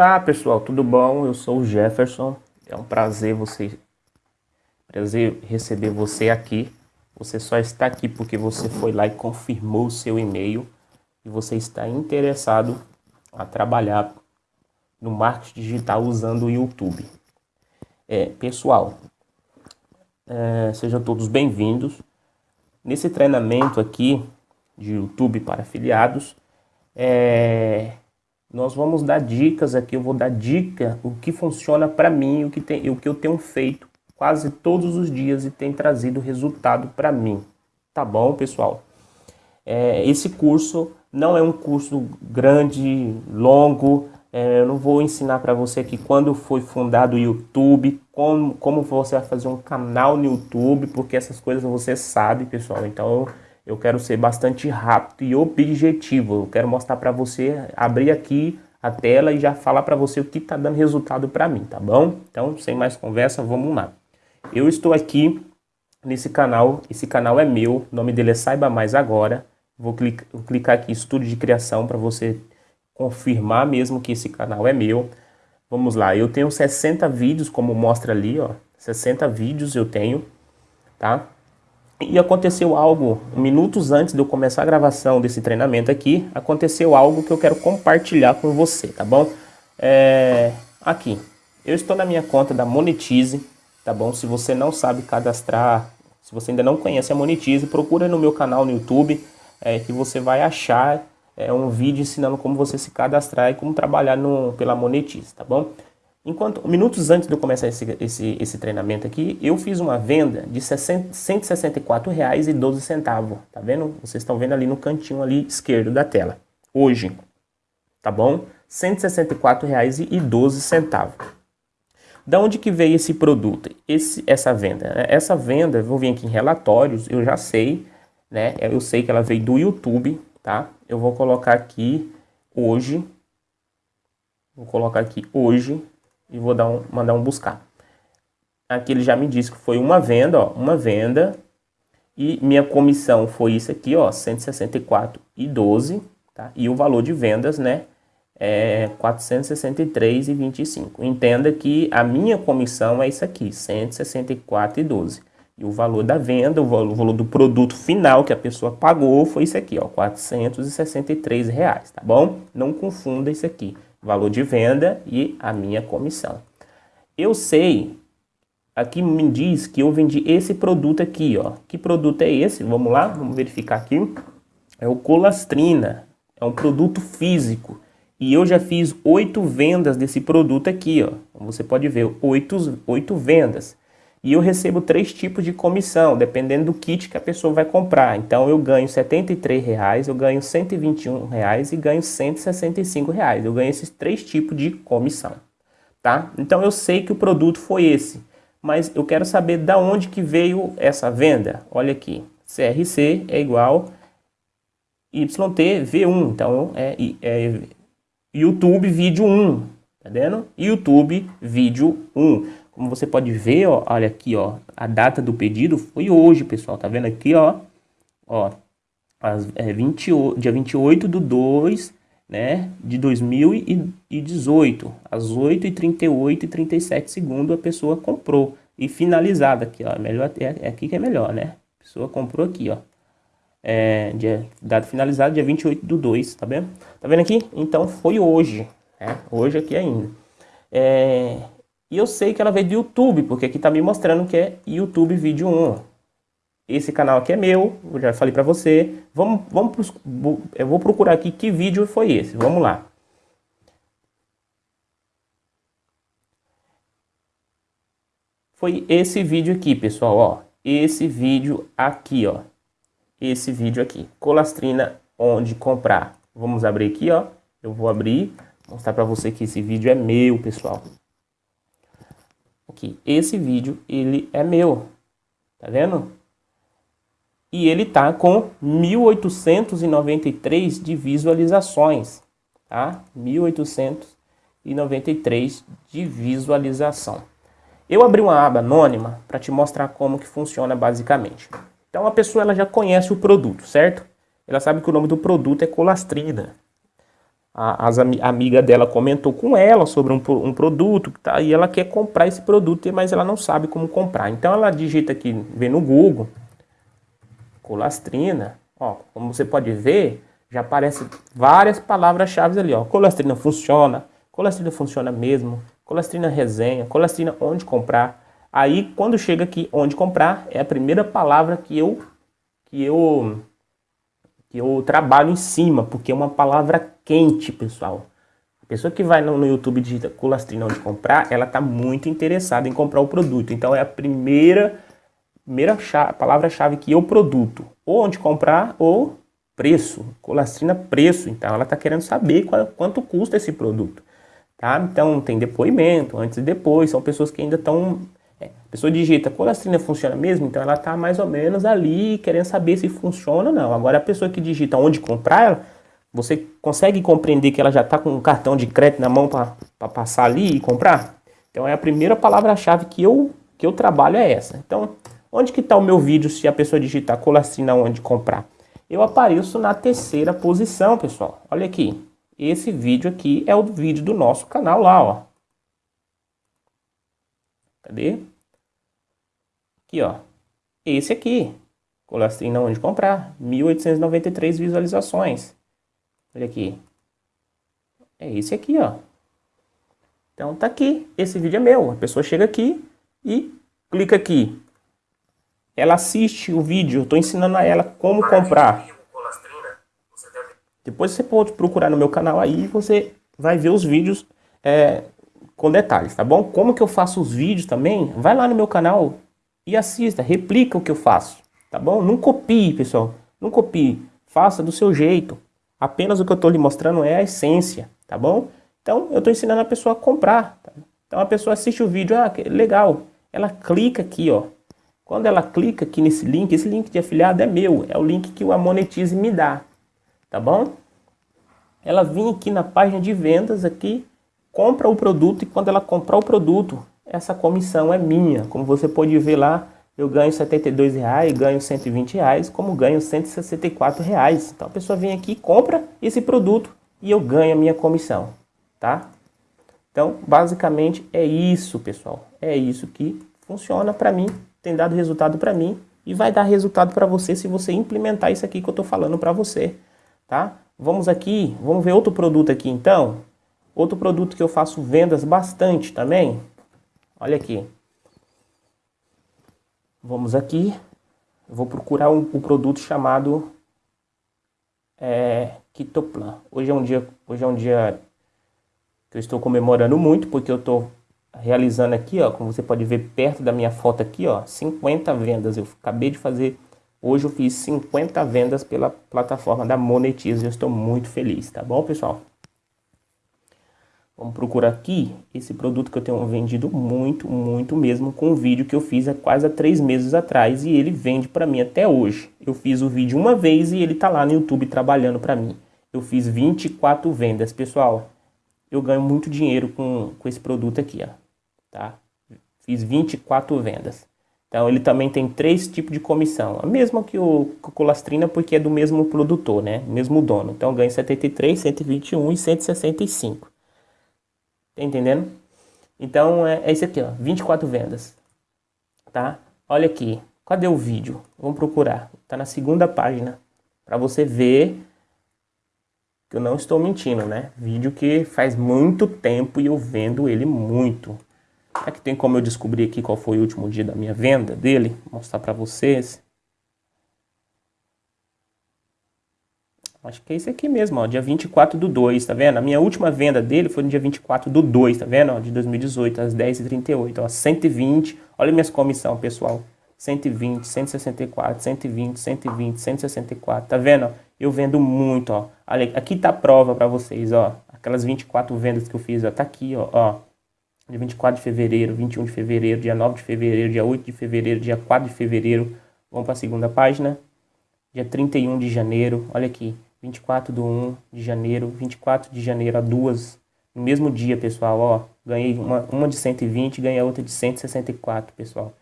Olá pessoal, tudo bom? Eu sou o Jefferson. É um prazer você prazer receber você aqui. Você só está aqui porque você foi lá e confirmou o seu e-mail e você está interessado a trabalhar no marketing digital usando o YouTube. É, pessoal, é, sejam todos bem-vindos. Nesse treinamento aqui de YouTube para afiliados, é, nós vamos dar dicas aqui, eu vou dar dica o que funciona para mim, o que, tem, o que eu tenho feito quase todos os dias e tem trazido resultado para mim. Tá bom, pessoal? É, esse curso não é um curso grande, longo, é, eu não vou ensinar para você aqui quando foi fundado o YouTube, como, como você vai fazer um canal no YouTube, porque essas coisas você sabe, pessoal. Então eu quero ser bastante rápido e objetivo. Eu quero mostrar para você, abrir aqui a tela e já falar para você o que está dando resultado para mim, tá bom? Então, sem mais conversa, vamos lá. Eu estou aqui nesse canal, esse canal é meu, o nome dele é Saiba Mais Agora. Vou clicar, vou clicar aqui Estúdio de Criação para você confirmar mesmo que esse canal é meu. Vamos lá, eu tenho 60 vídeos, como mostra ali, ó. 60 vídeos eu tenho, tá? E aconteceu algo, minutos antes de eu começar a gravação desse treinamento aqui, aconteceu algo que eu quero compartilhar com você, tá bom? É, aqui, eu estou na minha conta da Monetize, tá bom? Se você não sabe cadastrar, se você ainda não conhece a Monetize, procura no meu canal no YouTube, é, que você vai achar é, um vídeo ensinando como você se cadastrar e como trabalhar no, pela Monetize, tá bom? Enquanto, minutos antes de eu começar esse, esse, esse treinamento aqui, eu fiz uma venda de R$ 164,12, tá vendo? Vocês estão vendo ali no cantinho ali esquerdo da tela. Hoje, tá bom? R$ 164,12. Da onde que veio esse produto, esse, essa venda? Essa venda, vou vir aqui em relatórios, eu já sei, né? Eu sei que ela veio do YouTube, tá? Eu vou colocar aqui hoje, vou colocar aqui hoje, e vou dar um, mandar um buscar. Aqui ele já me disse que foi uma venda, ó, uma venda, e minha comissão foi isso aqui, ó, 164,12, tá? E o valor de vendas, né, é 463,25. Entenda que a minha comissão é isso aqui, 164,12. E o valor da venda, o valor, do produto final que a pessoa pagou foi isso aqui, ó, 463 reais, tá bom? Não confunda isso aqui valor de venda e a minha comissão. Eu sei, aqui me diz que eu vendi esse produto aqui, ó. Que produto é esse? Vamos lá, vamos verificar aqui. É o Colastrina, é um produto físico. E eu já fiz oito vendas desse produto aqui, ó. Você pode ver, oito, oito vendas e eu recebo três tipos de comissão, dependendo do kit que a pessoa vai comprar. Então eu ganho R$ reais, eu ganho R$ reais e ganho R$ reais. Eu ganho esses três tipos de comissão, tá? Então eu sei que o produto foi esse, mas eu quero saber da onde que veio essa venda. Olha aqui, CRC é igual YT V1, então é, é YouTube vídeo 1, tá vendo? YouTube vídeo 1. Como você pode ver, ó, olha aqui, ó, a data do pedido foi hoje, pessoal. Tá vendo aqui, ó? Ó, as, é, 20, dia 28 do 2, né, de 2018, às 8h38 e 37 segundos a pessoa comprou. E finalizada aqui, ó, melhor, é, é aqui que é melhor, né? A pessoa comprou aqui, ó. É, dia, data finalizada, dia 28 do 2, tá vendo? Tá vendo aqui? Então foi hoje, né? Hoje aqui ainda. É, e eu sei que ela veio do YouTube, porque aqui está me mostrando que é YouTube Vídeo 1. Esse canal aqui é meu, eu já falei para você. Vamos, vamos eu vou procurar aqui que vídeo foi esse. Vamos lá. Foi esse vídeo aqui, pessoal, ó. Esse vídeo aqui, ó. Esse vídeo aqui. Colastrina onde comprar. Vamos abrir aqui, ó. Eu vou abrir, mostrar para você que esse vídeo é meu, pessoal aqui, esse vídeo, ele é meu, tá vendo? E ele tá com 1893 de visualizações, tá? 1893 de visualização. Eu abri uma aba anônima para te mostrar como que funciona basicamente. Então a pessoa ela já conhece o produto, certo? Ela sabe que o nome do produto é colastrina. A, as, a amiga dela comentou com ela sobre um, um produto tá, e ela quer comprar esse produto, mas ela não sabe como comprar. Então ela digita aqui, vê no Google, colastrina, ó, como você pode ver, já aparece várias palavras-chave ali, ó, colastrina funciona, colastrina funciona mesmo, colastrina resenha, colastrina onde comprar. Aí quando chega aqui onde comprar, é a primeira palavra que eu que eu que eu trabalho em cima, porque é uma palavra quente, pessoal. A pessoa que vai no, YouTube digita colastrina onde comprar, ela está muito interessada em comprar o produto. Então é a primeira, primeira palavra-chave que eu produto. Ou onde comprar ou preço. Colastrina preço. Então ela está querendo saber qual, quanto custa esse produto. Tá? Então tem depoimento, antes e depois. São pessoas que ainda estão a pessoa digita, colastrina funciona mesmo? Então ela está mais ou menos ali querendo saber se funciona ou não. Agora a pessoa que digita onde comprar, ela, você consegue compreender que ela já está com um cartão de crédito na mão para passar ali e comprar? Então é a primeira palavra-chave que eu, que eu trabalho é essa. Então, onde que está o meu vídeo se a pessoa digitar colastrina onde comprar? Eu apareço na terceira posição, pessoal. Olha aqui. Esse vídeo aqui é o vídeo do nosso canal lá, ó. Cadê? Aqui, ó. Esse aqui. Colastrina onde comprar. 1893 visualizações. Olha aqui. É esse aqui, ó. Então tá aqui. Esse vídeo é meu. A pessoa chega aqui e clica aqui. Ela assiste o vídeo. Eu tô ensinando a ela como comprar. Depois você pode procurar no meu canal aí você vai ver os vídeos é, com detalhes, tá bom? Como que eu faço os vídeos também, vai lá no meu canal e assista, replica o que eu faço, tá bom? Não copie, pessoal, não copie, faça do seu jeito. Apenas o que eu estou lhe mostrando é a essência, tá bom? Então, eu estou ensinando a pessoa a comprar. Tá? Então, a pessoa assiste o vídeo, ah, legal. Ela clica aqui, ó. Quando ela clica aqui nesse link, esse link de afiliado é meu, é o link que o Amonetize me dá, tá bom? Ela vem aqui na página de vendas aqui, compra o produto e quando ela comprar o produto, essa comissão é minha. Como você pode ver lá, eu ganho R$ reais, ganho R$ reais, como ganho R$ reais. Então a pessoa vem aqui, compra esse produto e eu ganho a minha comissão, tá? Então, basicamente é isso, pessoal. É isso que funciona para mim, tem dado resultado para mim e vai dar resultado para você se você implementar isso aqui que eu estou falando para você, tá? Vamos aqui, vamos ver outro produto aqui então. Outro produto que eu faço vendas bastante também. Olha aqui. Vamos aqui. vou procurar um, um produto chamado é, Kitoplan. Hoje é um dia, hoje é um dia que eu estou comemorando muito porque eu estou realizando aqui, ó, como você pode ver perto da minha foto aqui, ó, 50 vendas. Eu acabei de fazer, hoje eu fiz 50 vendas pela plataforma da Monetize. Eu estou muito feliz, tá bom, pessoal? Vamos procurar aqui esse produto que eu tenho vendido muito, muito mesmo com o vídeo que eu fiz há quase há três meses atrás e ele vende para mim até hoje. Eu fiz o vídeo uma vez e ele tá lá no YouTube trabalhando para mim. Eu fiz 24 vendas, pessoal. Eu ganho muito dinheiro com, com esse produto aqui, ó. Tá? Fiz 24 vendas. Então ele também tem três tipos de comissão. A mesma que o, que o Colastrina, porque é do mesmo produtor, né? Mesmo dono. Então ganha 73, 121 e 165. Tá entendendo? Então é, é isso aqui, ó, 24 vendas. Tá? Olha aqui. Cadê o vídeo? Vamos procurar. Tá na segunda página. Para você ver que eu não estou mentindo, né? Vídeo que faz muito tempo e eu vendo ele muito. Será que tem como eu descobrir aqui qual foi o último dia da minha venda dele? Mostrar para vocês. Acho que é esse aqui mesmo, ó, dia 24 do 2, tá vendo? A minha última venda dele foi no dia 24 do 2, tá vendo? Ó, de 2018, às 10h38, ó, 120. Olha minhas comissão, pessoal. 120, 164, 120, 120, 164, tá vendo? Eu vendo muito, ó. Olha, aqui tá a prova para vocês, ó. Aquelas 24 vendas que eu fiz, ó, tá aqui, ó, ó. Dia 24 de fevereiro, 21 de fevereiro, dia 9 de fevereiro, dia 8 de fevereiro, dia 4 de fevereiro. Vamos para a segunda página. Dia 31 de janeiro, olha aqui. 24 do 1 de janeiro, 24 de janeiro a duas, no mesmo dia, pessoal, ó, ganhei uma, uma de 120 e ganhei a outra de 164, pessoal.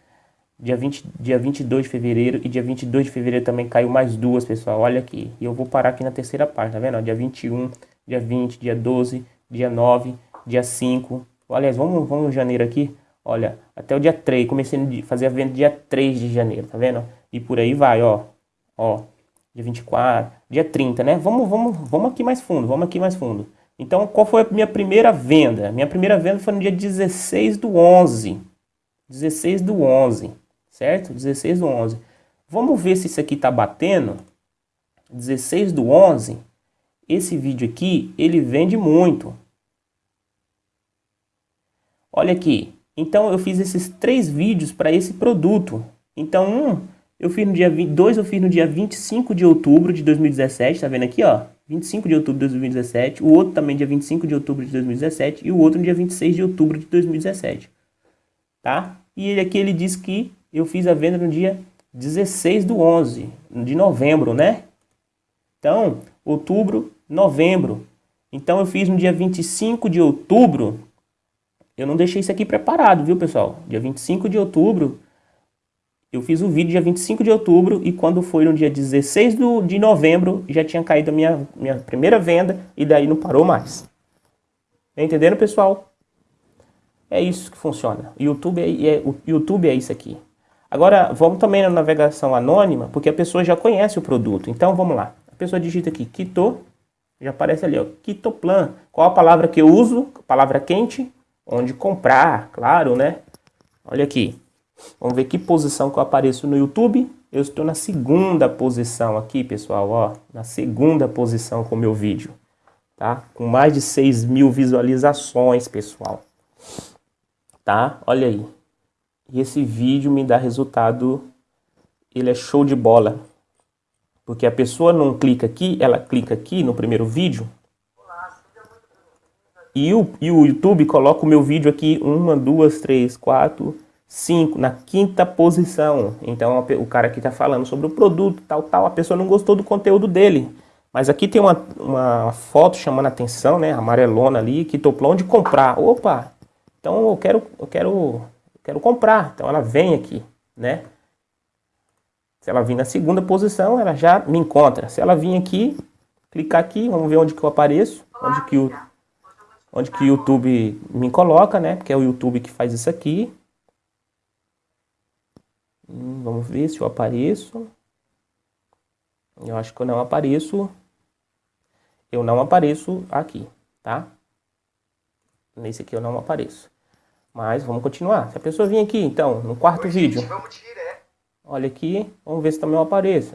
Dia, 20, dia 22 de fevereiro e dia 22 de fevereiro também caiu mais duas, pessoal, olha aqui. E eu vou parar aqui na terceira página, tá vendo? Ó, dia 21, dia 20, dia 12, dia 9, dia 5. Aliás, vamos, vamos em janeiro aqui. Olha, até o dia 3, comecei a fazer a venda dia 3 de janeiro, tá vendo? E por aí vai, ó. Ó, dia 24, dia 30, né? Vamos, vamos, vamos aqui mais fundo, vamos aqui mais fundo. Então, qual foi a minha primeira venda? Minha primeira venda foi no dia 16 do 11. 16 do 11, certo? 16 do 11. Vamos ver se isso aqui tá batendo. 16 do 11, esse vídeo aqui, ele vende muito. Olha aqui. Então, eu fiz esses três vídeos para esse produto. Então, um, eu fiz no dia 20, dois eu fiz no dia 25 de outubro de 2017, tá vendo aqui, ó? 25 de outubro de 2017, o outro também dia 25 de outubro de 2017 e o outro dia 26 de outubro de 2017. Tá? E ele aqui ele diz que eu fiz a venda no dia 16 do 11, de novembro, né? Então, outubro, novembro. Então eu fiz no dia 25 de outubro. Eu não deixei isso aqui preparado, viu, pessoal? Dia 25 de outubro, eu fiz o vídeo dia 25 de outubro e quando foi no dia 16 do, de novembro, já tinha caído a minha, minha primeira venda e daí não parou mais. Tá entendendo, pessoal? É isso que funciona. YouTube é, é, o YouTube é isso aqui. Agora, vamos também na navegação anônima, porque a pessoa já conhece o produto. Então, vamos lá. A pessoa digita aqui, Quito, já aparece ali, ó, Quitoplan. Qual a palavra que eu uso? Palavra quente, onde comprar, claro, né? Olha aqui, Vamos ver que posição que eu apareço no YouTube. Eu estou na segunda posição aqui, pessoal, ó. Na segunda posição com o meu vídeo, tá? Com mais de 6 mil visualizações, pessoal. Tá? Olha aí. E esse vídeo me dá resultado, ele é show de bola. Porque a pessoa não clica aqui, ela clica aqui no primeiro vídeo. E o, e o YouTube coloca o meu vídeo aqui, uma, duas, três, quatro, 5, na quinta posição. Então o cara aqui está falando sobre o produto, tal, tal. A pessoa não gostou do conteúdo dele. Mas aqui tem uma, uma foto chamando a atenção, né? Amarelona ali, que toplou onde comprar. Opa! Então eu quero, eu quero, eu quero comprar. Então ela vem aqui, né? Se ela vir na segunda posição, ela já me encontra. Se ela vir aqui, clicar aqui, vamos ver onde que eu apareço, onde que o onde que o YouTube me coloca, né? Porque é o YouTube que faz isso aqui. Hum, vamos ver se eu apareço. Eu acho que eu não apareço. Eu não apareço aqui, tá? Nesse aqui eu não apareço. Mas vamos continuar. Se a pessoa vir aqui, então, no quarto Oi, vídeo. Gente, vamos Olha aqui, vamos ver se também eu apareço.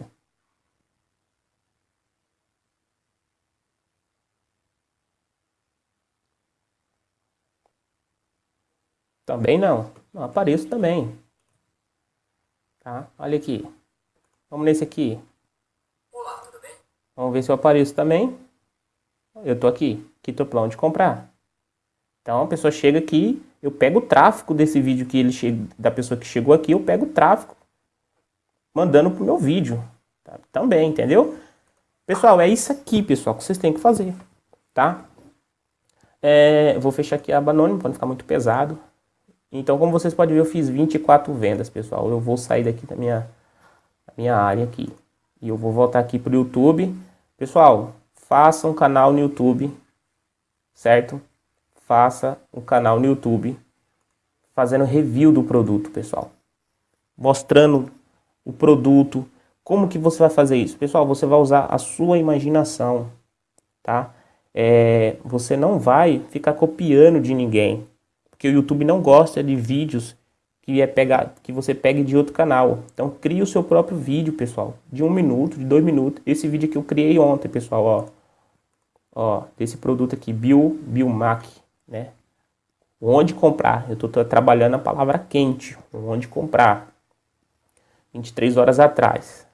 Também não. Não apareço também. Tá? Olha aqui. Vamos nesse aqui. Olá, tudo bem? Vamos ver se eu apareço também. Eu tô aqui. Tô plano de comprar. Então a pessoa chega aqui, eu pego o tráfego desse vídeo que ele chega, da pessoa que chegou aqui, eu pego o tráfego mandando pro meu vídeo. Tá? Também, entendeu? Pessoal, é isso aqui, pessoal, que vocês têm que fazer, tá? É, vou fechar aqui a aba anônima para não ficar muito pesado. Então, como vocês podem ver, eu fiz 24 vendas, pessoal. Eu vou sair daqui da minha, da minha área aqui. E eu vou voltar aqui para o YouTube. Pessoal, faça um canal no YouTube, certo? Faça um canal no YouTube fazendo review do produto, pessoal. Mostrando o produto. Como que você vai fazer isso? Pessoal, você vai usar a sua imaginação, tá? É, você não vai ficar copiando de ninguém porque o YouTube não gosta de vídeos que é pegar, que você pegue de outro canal. Então crie o seu próprio vídeo, pessoal, de um minuto, de dois minutos. Esse vídeo que eu criei ontem, pessoal, ó, ó, desse produto aqui, Bio, Biomac, né? Onde comprar? Eu estou trabalhando a palavra quente, onde comprar. 23 horas atrás.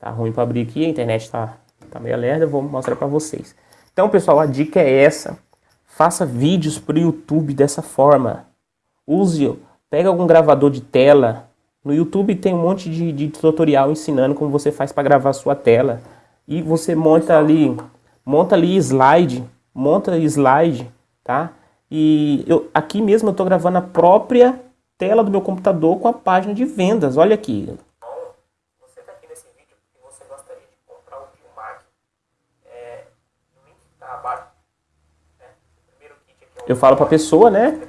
Tá ruim para abrir aqui, a internet tá, tá meio lerda, vou mostrar para vocês. Então, pessoal, a dica é essa. Faça vídeos para o YouTube dessa forma. Use, pega algum gravador de tela. No YouTube tem um monte de, de tutorial ensinando como você faz para gravar sua tela. E você monta ali, monta ali slide, monta slide, tá? E eu, aqui mesmo eu estou gravando a própria tela do meu computador com a página de vendas. Olha aqui, você está aqui nesse vídeo porque você gostaria de comprar o Biomac é, no eu falo para a pessoa, né?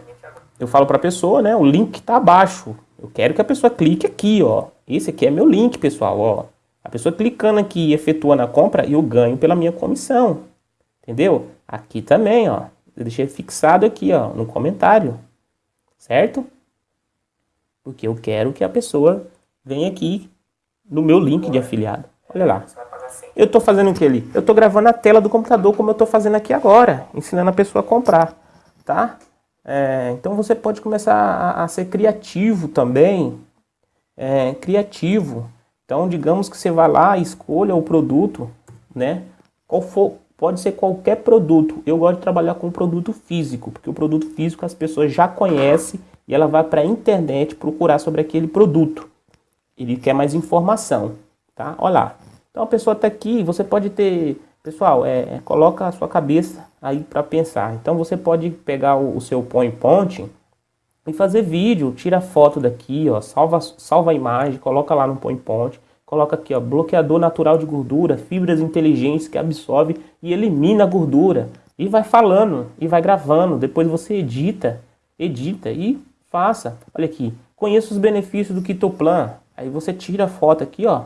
Eu falo para a pessoa, né? O link está abaixo. Eu quero que a pessoa clique aqui, ó. Esse aqui é meu link, pessoal, ó. A pessoa clicando aqui e efetuando a compra, eu ganho pela minha comissão. Entendeu? Aqui também, ó. Eu deixei fixado aqui, ó, no comentário. Certo? Porque eu quero que a pessoa venha aqui no meu link de afiliado. Olha lá. Eu estou fazendo o que ali? Eu estou gravando a tela do computador como eu estou fazendo aqui agora, ensinando a pessoa a comprar, tá? É, então você pode começar a, a ser criativo também, é, criativo. Então digamos que você vai lá, escolha o produto, né? Qual for, pode ser qualquer produto. Eu gosto de trabalhar com produto físico, porque o produto físico as pessoas já conhecem e ela vai para a internet procurar sobre aquele produto. Ele quer mais informação, tá? Olha lá. Então a pessoa está aqui, você pode ter... Pessoal, é, é, coloca a sua cabeça aí para pensar. Então você pode pegar o, o seu PowerPoint e fazer vídeo, tira foto daqui, ó, salva, salva a imagem, coloca lá no PowerPoint, coloca aqui, ó, bloqueador natural de gordura, fibras inteligentes que absorve e elimina a gordura. E vai falando, e vai gravando, depois você edita, edita e faça. Olha aqui, conheça os benefícios do Kitoplan. Aí você tira a foto aqui, ó,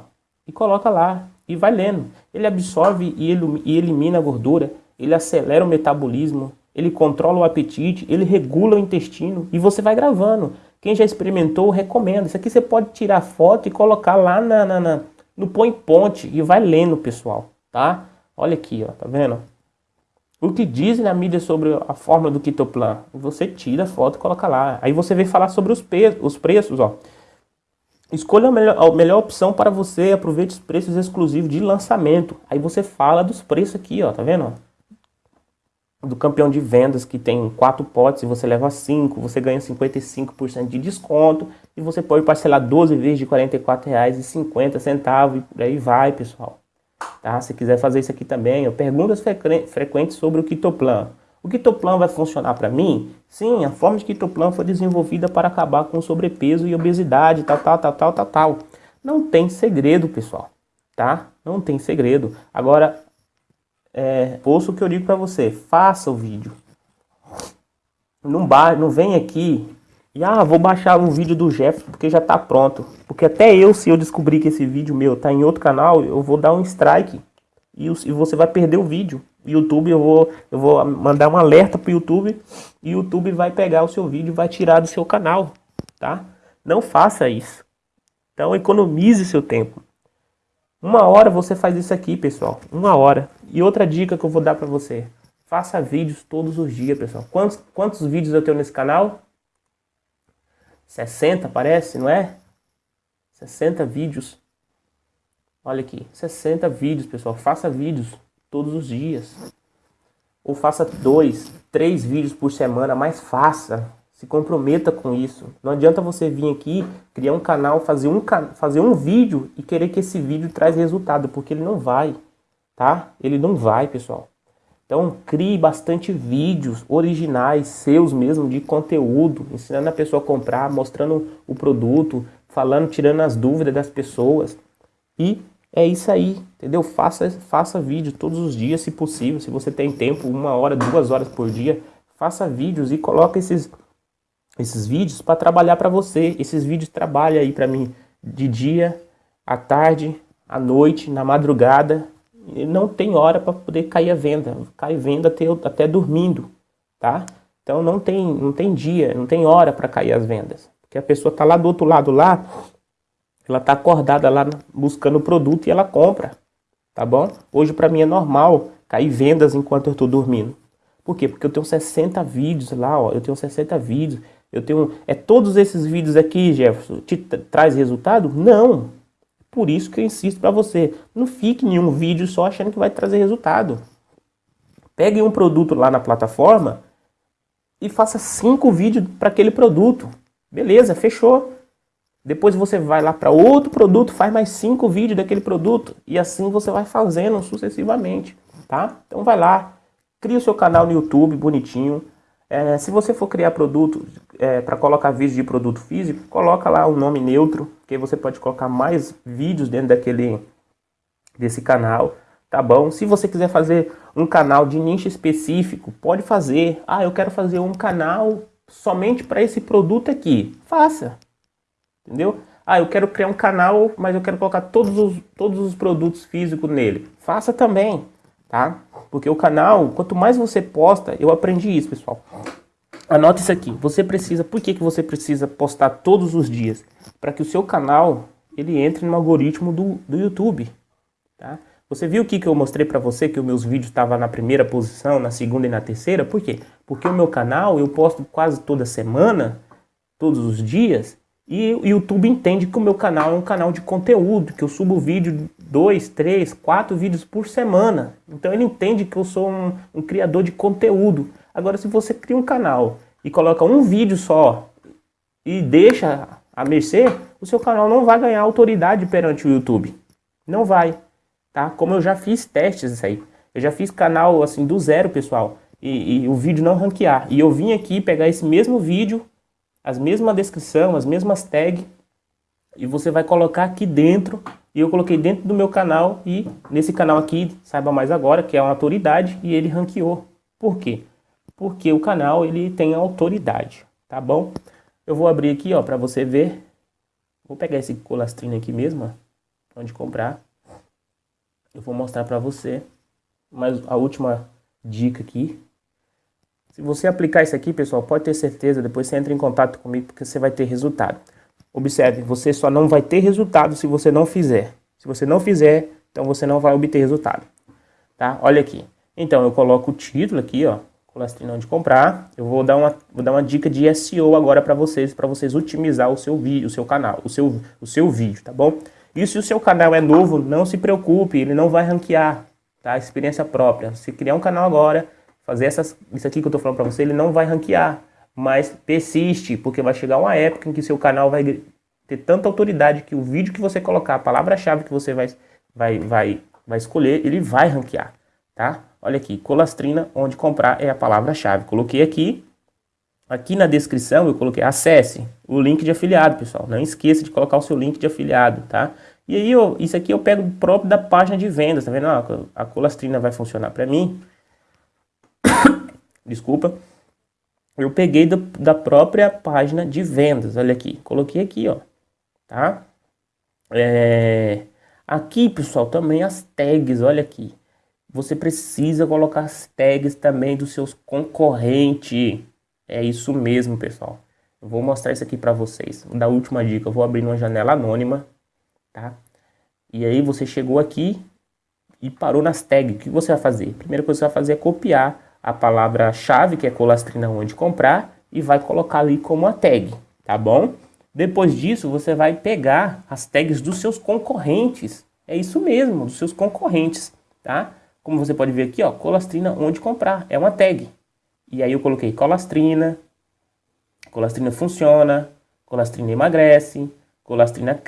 e coloca lá e vai lendo. Ele absorve e, elimina a gordura, ele acelera o metabolismo, ele controla o apetite, ele regula o intestino e você vai gravando. Quem já experimentou, recomenda. Isso aqui você pode tirar foto e colocar lá na, na, na no Põe Ponte e vai lendo, pessoal, tá? Olha aqui, ó, tá vendo? O que dizem na mídia sobre a forma do Kitoplan? Você tira a foto e coloca lá. Aí você vem falar sobre os, os preços, ó. Escolha a melhor, a melhor opção para você, aproveite os preços exclusivos de lançamento. Aí você fala dos preços aqui, ó, tá vendo? Do campeão de vendas que tem quatro potes e você leva cinco, você ganha 55% de desconto e você pode parcelar 12 vezes de R$ 44,50 e por aí vai, pessoal. Tá? Se quiser fazer isso aqui também, perguntas frequentes sobre o Kitoplan. O Kitoplan vai funcionar para mim? Sim, a forma de Kitoplan foi desenvolvida para acabar com sobrepeso e obesidade, tal, tal, tal, tal, tal, tal. Não tem segredo, pessoal, tá? Não tem segredo. Agora, é, ouça o que eu digo para você, faça o vídeo. Não, ba não vem aqui e, ah, vou baixar um vídeo do Jeff porque já tá pronto. Porque até eu, se eu descobrir que esse vídeo meu tá em outro canal, eu vou dar um strike e, e você vai perder o vídeo. YouTube, eu vou, eu vou mandar um alerta para o YouTube e o YouTube vai pegar o seu vídeo e vai tirar do seu canal, tá? Não faça isso. Então economize seu tempo. Uma hora você faz isso aqui, pessoal. Uma hora. E outra dica que eu vou dar para você. Faça vídeos todos os dias, pessoal. Quantos, quantos vídeos eu tenho nesse canal? 60, parece, não é? 60 vídeos. Olha aqui, 60 vídeos, pessoal. Faça vídeos todos os dias. Ou faça dois, três vídeos por semana, mas faça. Se comprometa com isso. Não adianta você vir aqui, criar um canal, fazer um, fazer um vídeo e querer que esse vídeo traz resultado, porque ele não vai, tá? Ele não vai, pessoal. Então, crie bastante vídeos originais, seus mesmo, de conteúdo, ensinando a pessoa a comprar, mostrando o produto, falando, tirando as dúvidas das pessoas. E é isso aí, entendeu? Faça, faça vídeo todos os dias, se possível. Se você tem tempo, uma hora, duas horas por dia, faça vídeos e coloque esses, esses vídeos para trabalhar para você. Esses vídeos trabalham aí para mim de dia, à tarde, à noite, na madrugada. Não tem hora para poder cair a venda. Cai venda até, até dormindo, tá? Então não tem, não tem dia, não tem hora para cair as vendas. Porque a pessoa está lá do outro lado lá, ela está acordada lá buscando o produto e ela compra, tá bom? Hoje para mim é normal cair vendas enquanto eu estou dormindo. Por quê? Porque eu tenho 60 vídeos lá, ó, eu tenho 60 vídeos, eu tenho... É todos esses vídeos aqui, Jefferson, te traz resultado? Não! Por isso que eu insisto para você, não fique em um vídeo só achando que vai trazer resultado. Pegue um produto lá na plataforma e faça cinco vídeos para aquele produto. Beleza, fechou. Depois você vai lá para outro produto, faz mais cinco vídeos daquele produto e assim você vai fazendo sucessivamente, tá? Então vai lá, cria o seu canal no YouTube bonitinho. É, se você for criar produto é, para colocar vídeos de produto físico, coloca lá o um nome neutro, que você pode colocar mais vídeos dentro daquele desse canal, tá bom? Se você quiser fazer um canal de nicho específico, pode fazer. Ah, eu quero fazer um canal somente para esse produto aqui. Faça, entendeu? Ah, eu quero criar um canal, mas eu quero colocar todos os, todos os produtos físicos nele. Faça também, tá? Porque o canal, quanto mais você posta, eu aprendi isso, pessoal. Anota isso aqui. Você precisa, por que, que você precisa postar todos os dias? Para que o seu canal, ele entre no algoritmo do, do YouTube, tá? Você viu o que, que eu mostrei para você, que os meus vídeos estavam na primeira posição, na segunda e na terceira? Por quê? Porque o meu canal, eu posto quase toda semana, todos os dias, e o YouTube entende que o meu canal é um canal de conteúdo, que eu subo vídeo, dois, três, quatro vídeos por semana. Então ele entende que eu sou um, um criador de conteúdo. Agora se você cria um canal e coloca um vídeo só e deixa a mercê, o seu canal não vai ganhar autoridade perante o YouTube. Não vai, tá? Como eu já fiz testes isso aí. Eu já fiz canal assim do zero, pessoal, e, e o vídeo não ranquear. E eu vim aqui pegar esse mesmo vídeo as mesma descrição, as mesmas tags, e você vai colocar aqui dentro, e eu coloquei dentro do meu canal, e nesse canal aqui, saiba mais agora, que é uma autoridade, e ele ranqueou. Por quê? Porque o canal, ele tem autoridade, tá bom? Eu vou abrir aqui, ó, para você ver. Vou pegar esse colastrino aqui mesmo, ó, onde comprar. Eu vou mostrar para você, mas a última dica aqui, se você aplicar isso aqui, pessoal, pode ter certeza, depois você entra em contato comigo porque você vai ter resultado. Observe, você só não vai ter resultado se você não fizer. Se você não fizer, então você não vai obter resultado. Tá? Olha aqui. Então, eu coloco o título aqui, ó, colastrina onde comprar. Eu vou dar uma, vou dar uma dica de SEO agora para vocês, para vocês otimizar o seu vídeo, o seu canal, o seu, o seu vídeo, tá bom? E se o seu canal é novo, não se preocupe, ele não vai ranquear, tá? Experiência própria. Se criar um canal agora, fazer essas, isso aqui que eu estou falando para você, ele não vai ranquear, mas persiste, porque vai chegar uma época em que seu canal vai ter tanta autoridade que o vídeo que você colocar, a palavra-chave que você vai, vai, vai, vai escolher, ele vai ranquear, tá? Olha aqui, colastrina, onde comprar é a palavra-chave. Coloquei aqui, aqui na descrição eu coloquei acesse o link de afiliado, pessoal. Não esqueça de colocar o seu link de afiliado, tá? E aí, eu, isso aqui eu pego próprio da página de vendas, tá vendo? a colastrina vai funcionar para mim desculpa, eu peguei do, da própria página de vendas, olha aqui, coloquei aqui, ó, tá? É, aqui, pessoal, também as tags, olha aqui, você precisa colocar as tags também dos seus concorrentes, é isso mesmo, pessoal. Eu vou mostrar isso aqui para vocês, da última dica, eu vou abrir uma janela anônima, tá? E aí você chegou aqui e parou nas tags, o que você vai fazer? A primeira coisa que você vai fazer é copiar a palavra-chave, que é colastrina onde comprar, e vai colocar ali como a tag, tá bom? Depois disso, você vai pegar as tags dos seus concorrentes. É isso mesmo, dos seus concorrentes, tá? Como você pode ver aqui, ó, colastrina onde comprar, é uma tag. E aí eu coloquei colastrina, colastrina funciona, colastrina emagrece, colastrina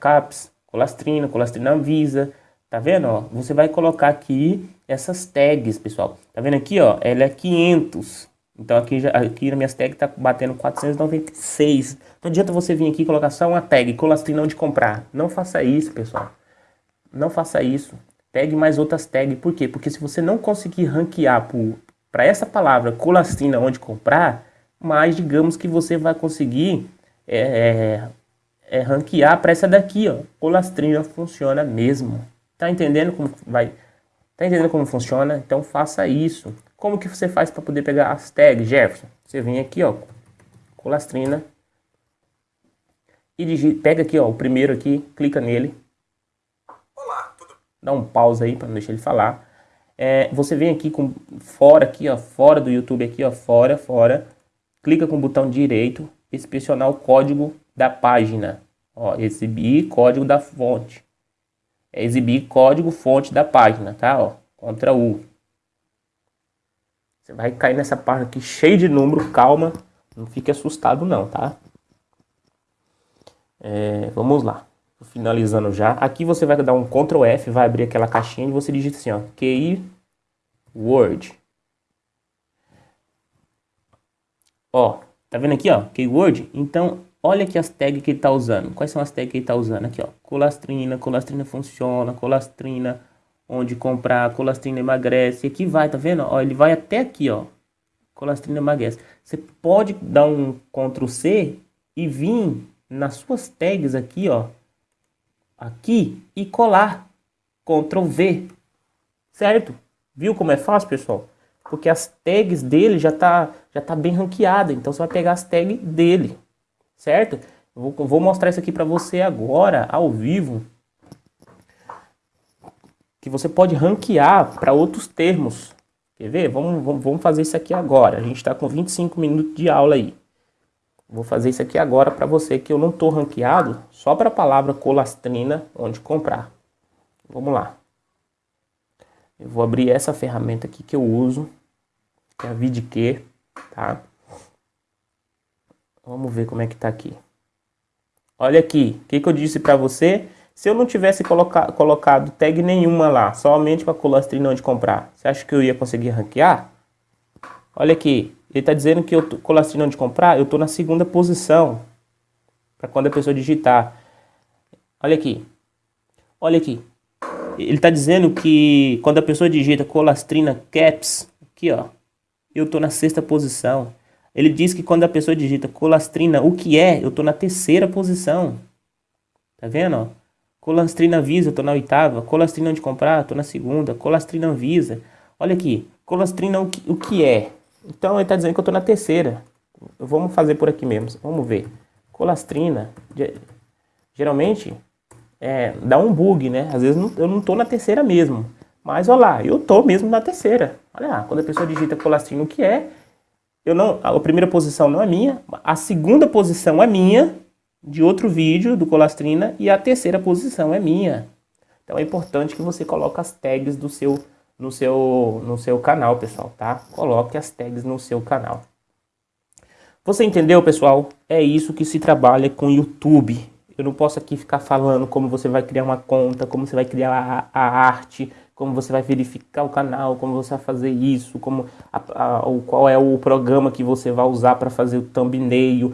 caps, colastrina, colastrina avisa, Tá vendo, ó? Você vai colocar aqui essas tags, pessoal. Tá vendo aqui, ó? Ela é 500. Então aqui, já, aqui na minha tag tá batendo 496. Não adianta você vir aqui e colocar só uma tag, colastrina onde comprar. Não faça isso, pessoal. Não faça isso. Pegue mais outras tags. Por quê? Porque se você não conseguir ranquear para essa palavra colastrina onde comprar, mais digamos que você vai conseguir é, é, é ranquear para essa daqui, ó. Colastrina funciona mesmo. Tá entendendo como vai? Tá entendendo como funciona? Então faça isso. Como que você faz para poder pegar as tags, Jefferson? Você vem aqui, ó, colastrina e digita, pega aqui, ó, o primeiro aqui, clica nele. Olá, tudo... Dá um pause aí para não deixar ele falar. É, você vem aqui com fora aqui, ó, fora do YouTube aqui, ó, fora, fora. Clica com o botão direito, inspecionar o código da página. Ó, exibir código da fonte é exibir código fonte da página, tá? Ó, Ctrl U. Você vai cair nessa página aqui cheio de número, calma, não fique assustado não, tá? É, vamos lá, finalizando já. Aqui você vai dar um Ctrl F, vai abrir aquela caixinha e você digita assim, ó, QI Word. Ó, tá vendo aqui, ó, Keyword? Então, Olha aqui as tags que ele está usando. Quais são as tags que ele está usando? Aqui, ó. Colastrina, colastrina funciona, colastrina onde comprar, colastrina emagrece, aqui vai, tá vendo? Ó, ele vai até aqui, ó, colastrina emagrece. Você pode dar um Ctrl C e vir nas suas tags aqui, ó, aqui e colar, Ctrl V, certo? Viu como é fácil, pessoal? Porque as tags dele já tá, já tá bem ranqueada, então você vai pegar as tags dele, certo? Vou, vou mostrar isso aqui para você agora, ao vivo, que você pode ranquear para outros termos. Quer ver? Vamos, vamos, vamos fazer isso aqui agora. A gente está com 25 minutos de aula aí. Vou fazer isso aqui agora para você que eu não estou ranqueado só para a palavra colastrina onde comprar. Vamos lá. Eu vou abrir essa ferramenta aqui que eu uso, que é a VidQ, tá? Vamos ver como é que tá aqui. Olha aqui, o que, que eu disse para você? Se eu não tivesse coloca colocado tag nenhuma lá, somente com a colastrina onde comprar, você acha que eu ia conseguir ranquear? Olha aqui, ele está dizendo que eu tô, colastrina onde comprar, eu estou na segunda posição. Para quando a pessoa digitar. Olha aqui. Olha aqui. Ele está dizendo que quando a pessoa digita colastrina caps, aqui ó, eu estou na sexta posição. Ele diz que quando a pessoa digita colastrina, o que é, eu estou na terceira posição. Tá vendo? Colastrina Visa, eu tô na oitava. Colastrina onde comprar, tô na segunda. Colastrina Visa. Olha aqui, colastrina o que, o que é? Então ele está dizendo que eu tô na terceira. Vamos fazer por aqui mesmo, vamos ver. Colastrina, geralmente é, dá um bug, né? Às vezes eu não tô na terceira mesmo. Mas olha lá, eu tô mesmo na terceira. Olha lá, quando a pessoa digita colastrina o que é, eu não, a primeira posição não é minha, a segunda posição é minha, de outro vídeo do Colastrina e a terceira posição é minha. Então é importante que você coloque as tags do seu, no, seu, no seu canal, pessoal, tá? Coloque as tags no seu canal. Você entendeu, pessoal? É isso que se trabalha com YouTube. Eu não posso aqui ficar falando como você vai criar uma conta, como você vai criar a, a arte, como você vai verificar o canal, como você vai fazer isso, como a, a, o, qual é o programa que você vai usar para fazer o thumbnail,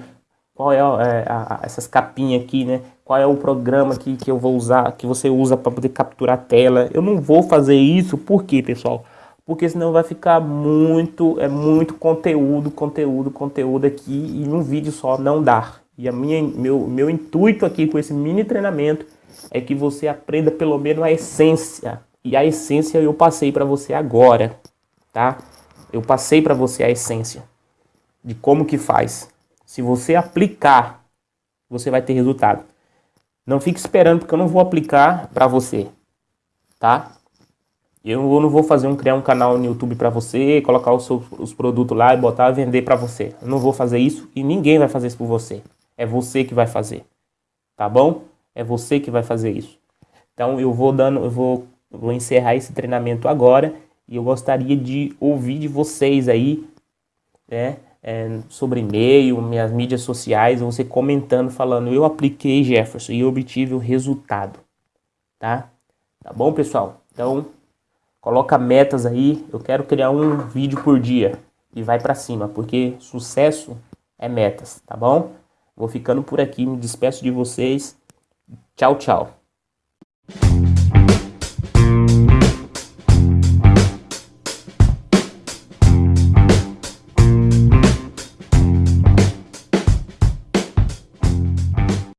qual é, é a, essas capinhas aqui, né? Qual é o programa que, que eu vou usar, que você usa para poder capturar a tela. Eu não vou fazer isso, por quê, pessoal? Porque senão vai ficar muito, é muito conteúdo, conteúdo, conteúdo aqui e um vídeo só não dá. E a minha, meu, meu intuito aqui com esse mini treinamento é que você aprenda pelo menos a essência. E a essência eu passei para você agora, tá? Eu passei para você a essência de como que faz. Se você aplicar, você vai ter resultado. Não fique esperando, porque eu não vou aplicar para você, tá? Eu não vou fazer um criar um canal no YouTube para você, colocar os, seus, os produtos lá e botar vender para você. Eu não vou fazer isso e ninguém vai fazer isso por você. É você que vai fazer, tá bom? É você que vai fazer isso. Então eu vou dando, eu vou, vou encerrar esse treinamento agora e eu gostaria de ouvir de vocês aí, né? é, sobre e-mail, minhas mídias sociais, você comentando, falando, eu apliquei Jefferson e obtive o resultado, tá? Tá bom, pessoal? Então, coloca metas aí, eu quero criar um vídeo por dia e vai para cima, porque sucesso é metas, tá bom? Vou ficando por aqui, me despeço de vocês. Tchau, tchau.